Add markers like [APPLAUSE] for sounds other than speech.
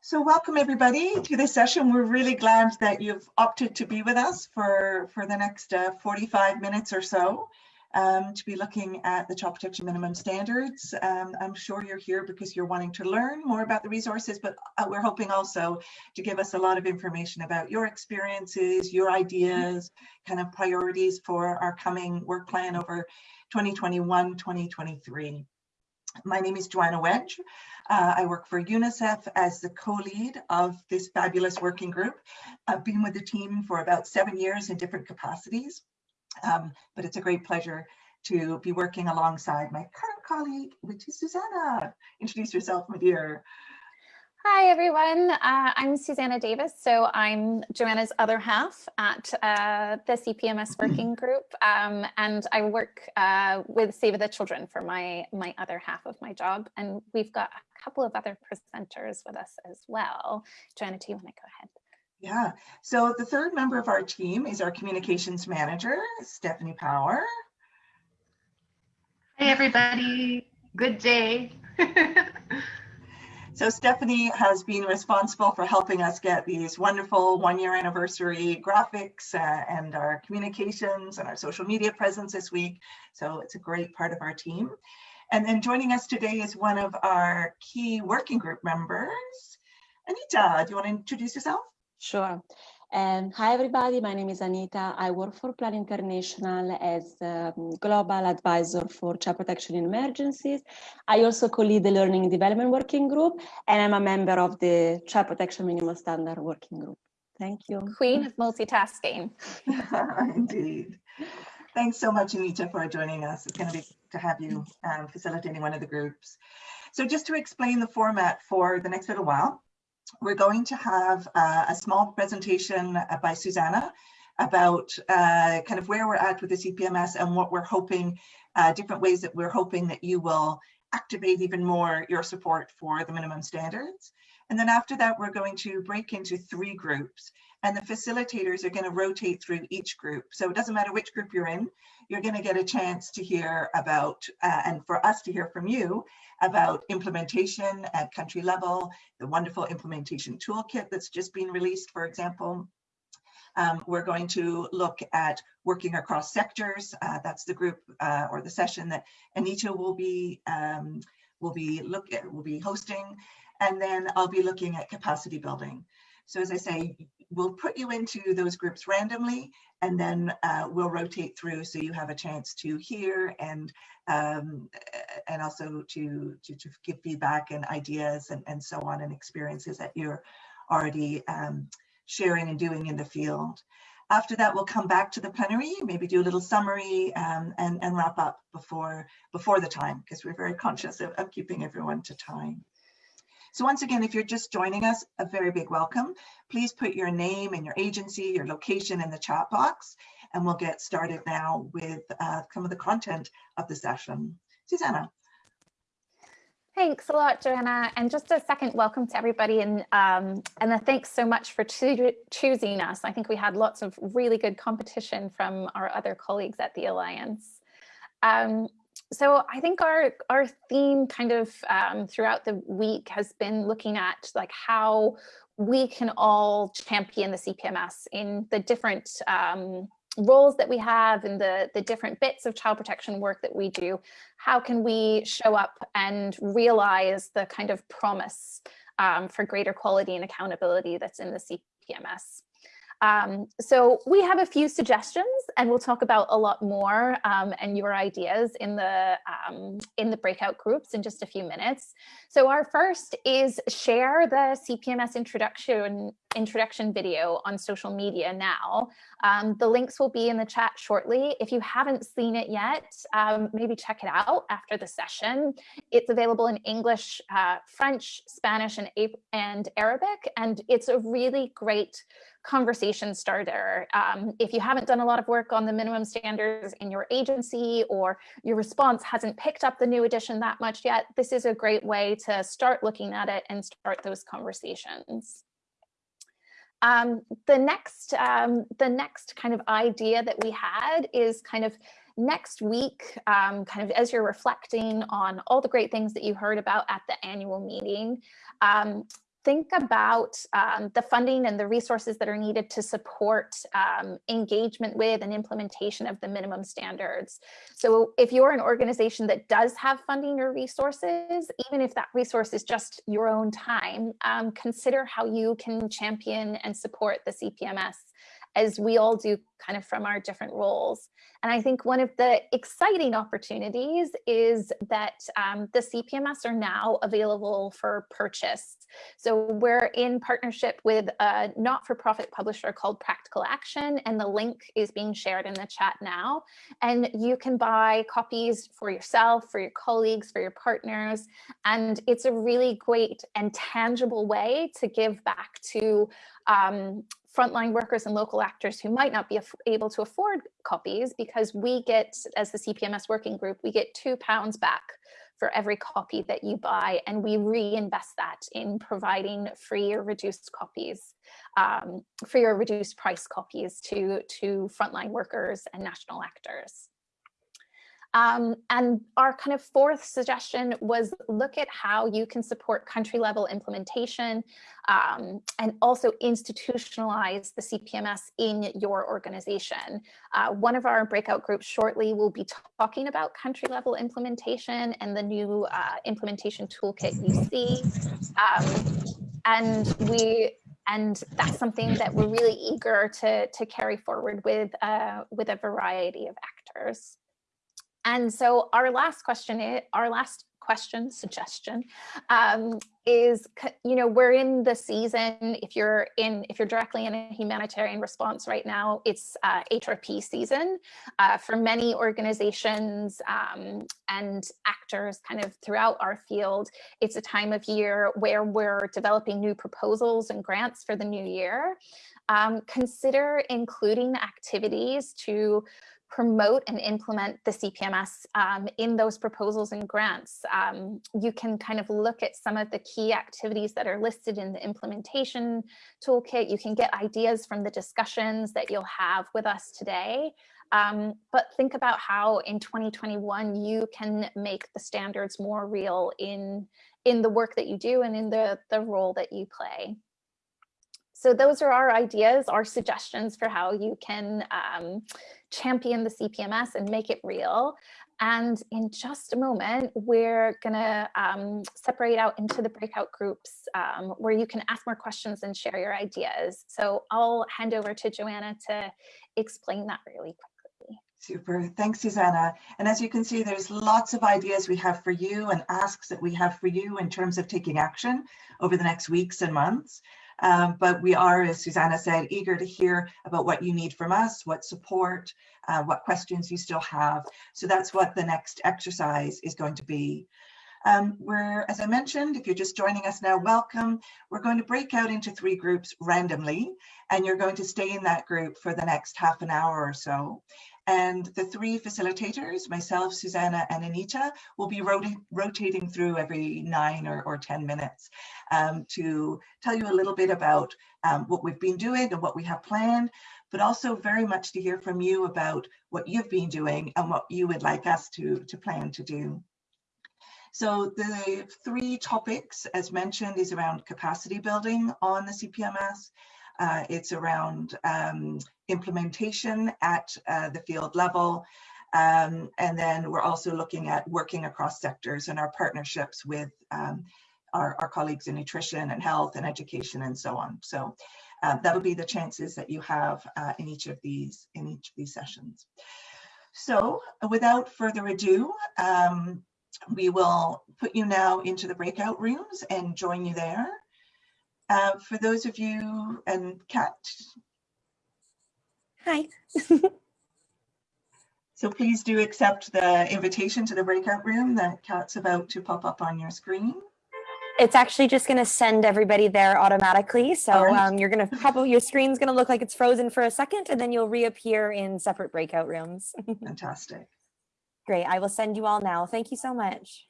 So welcome everybody to this session. We're really glad that you've opted to be with us for, for the next uh, 45 minutes or so um, to be looking at the child protection minimum standards. Um, I'm sure you're here because you're wanting to learn more about the resources, but uh, we're hoping also to give us a lot of information about your experiences, your ideas, kind of priorities for our coming work plan over 2021-2023. My name is Joanna Wedge. Uh, I work for UNICEF as the co-lead of this fabulous working group. I've been with the team for about seven years in different capacities. Um, but it's a great pleasure to be working alongside my current colleague, which is Susanna. Introduce yourself, my dear. Hi, everyone. Uh, I'm Susanna Davis. So I'm Joanna's other half at uh, the CPMS [CLEARS THROAT] working group. Um, and I work uh, with Save the Children for my, my other half of my job. And we've got a couple of other presenters with us as well. Joanna, do you want to go ahead? Yeah, so the third member of our team is our communications manager, Stephanie Power. Hi, everybody. Good day. [LAUGHS] so Stephanie has been responsible for helping us get these wonderful one year anniversary graphics uh, and our communications and our social media presence this week. So it's a great part of our team. And then joining us today is one of our key working group members. Anita, do you want to introduce yourself? Sure. Um, hi, everybody. My name is Anita. I work for Plan International as um, Global Advisor for Child Protection in Emergencies. I also co-lead the Learning and Development Working Group, and I'm a member of the Child Protection Minimum Standard Working Group. Thank you. Queen of multitasking. [LAUGHS] [LAUGHS] Indeed. Thanks so much, Anita, for joining us. It's going to be to have you um, facilitating one of the groups. So just to explain the format for the next little while, we're going to have uh, a small presentation uh, by Susanna about uh, kind of where we're at with the CPMS and what we're hoping, uh, different ways that we're hoping that you will activate even more your support for the minimum standards. And then after that, we're going to break into three groups and the facilitators are going to rotate through each group. So it doesn't matter which group you're in, you're going to get a chance to hear about, uh, and for us to hear from you about implementation at country level, the wonderful implementation toolkit that's just been released, for example. Um, we're going to look at working across sectors. Uh, that's the group uh, or the session that Anita will be um, will be look at, will be hosting, and then I'll be looking at capacity building. So as I say, we'll put you into those groups randomly and then uh, we'll rotate through so you have a chance to hear and um, and also to, to, to, give feedback and ideas and, and so on and experiences that you're already um, sharing and doing in the field. After that, we'll come back to the plenary, maybe do a little summary um, and, and wrap up before, before the time because we're very conscious of, of keeping everyone to time. So once again, if you're just joining us, a very big welcome. Please put your name and your agency, your location in the chat box, and we'll get started now with uh, some of the content of the session. Susanna. Thanks a lot, Joanna. And just a second welcome to everybody. And, um, and thanks so much for cho choosing us. I think we had lots of really good competition from our other colleagues at the Alliance. Um, so I think our our theme kind of um, throughout the week has been looking at like how we can all champion the CPMS in the different um, roles that we have and the, the different bits of child protection work that we do. How can we show up and realize the kind of promise um, for greater quality and accountability that's in the CPMS? Um, so we have a few suggestions and we'll talk about a lot more um, and your ideas in the um, in the breakout groups in just a few minutes. So our first is share the CPMS introduction introduction video on social media now. Um, the links will be in the chat shortly. If you haven't seen it yet, um, maybe check it out after the session. It's available in English, uh, French, Spanish, and, and Arabic, and it's a really great conversation starter. Um, if you haven't done a lot of work on the minimum standards in your agency or your response hasn't picked up the new edition that much yet, this is a great way to start looking at it and start those conversations. Um, the next um, the next kind of idea that we had is kind of next week, um, kind of as you're reflecting on all the great things that you heard about at the annual meeting, um, think about um, the funding and the resources that are needed to support um, engagement with and implementation of the minimum standards. So if you're an organization that does have funding or resources, even if that resource is just your own time, um, consider how you can champion and support the CPMS as we all do kind of from our different roles. And I think one of the exciting opportunities is that um, the CPMS are now available for purchase. So we're in partnership with a not-for-profit publisher called Practical Action, and the link is being shared in the chat now. And you can buy copies for yourself, for your colleagues, for your partners. And it's a really great and tangible way to give back to um, frontline workers and local actors who might not be able to afford copies because we get, as the CPMS working group, we get two pounds back for every copy that you buy and we reinvest that in providing free or reduced copies, um, free or reduced price copies to, to frontline workers and national actors. Um, and our kind of fourth suggestion was look at how you can support country level implementation um, and also institutionalize the CPMS in your organization. Uh, one of our breakout groups shortly will be talking about country level implementation and the new uh, implementation toolkit you see. Um, and we and that's something that we're really eager to, to carry forward with, uh, with a variety of actors. And so our last question, is, our last question suggestion um, is, you know, we're in the season. If you're in, if you're directly in a humanitarian response right now, it's uh, HRP season uh, for many organizations um, and actors kind of throughout our field. It's a time of year where we're developing new proposals and grants for the new year. Um, consider including activities to promote and implement the CPMS um, in those proposals and grants. Um, you can kind of look at some of the key activities that are listed in the implementation toolkit. You can get ideas from the discussions that you'll have with us today. Um, but think about how in 2021 you can make the standards more real in, in the work that you do and in the, the role that you play. So those are our ideas, our suggestions for how you can um, champion the CPMS and make it real. And in just a moment, we're gonna um, separate out into the breakout groups um, where you can ask more questions and share your ideas. So I'll hand over to Joanna to explain that really quickly. Super, thanks Susanna. And as you can see, there's lots of ideas we have for you and asks that we have for you in terms of taking action over the next weeks and months. Um, but we are, as Susanna said, eager to hear about what you need from us, what support, uh, what questions you still have. So that's what the next exercise is going to be. Um, we're, as I mentioned, if you're just joining us now, welcome. We're going to break out into three groups randomly, and you're going to stay in that group for the next half an hour or so. And the three facilitators, myself, Susanna, and Anita, will be rot rotating through every nine or, or 10 minutes um, to tell you a little bit about um, what we've been doing and what we have planned, but also very much to hear from you about what you've been doing and what you would like us to, to plan to do. So the three topics, as mentioned, is around capacity building on the CPMS, uh, it's around um, implementation at uh, the field level. Um, and then we're also looking at working across sectors and our partnerships with um, our, our, colleagues in nutrition and health and education and so on. So uh, that'll be the chances that you have uh, in each of these in each of these sessions. So without further ado, um, we will put you now into the breakout rooms and join you there. Uh, for those of you, and Kat. Hi. so please do accept the invitation to the breakout room that Kat's about to pop up on your screen. It's actually just going to send everybody there automatically. So right. um, you're going to probably, your screen's going to look like it's frozen for a second and then you'll reappear in separate breakout rooms. [LAUGHS] Fantastic. Great. I will send you all now. Thank you so much.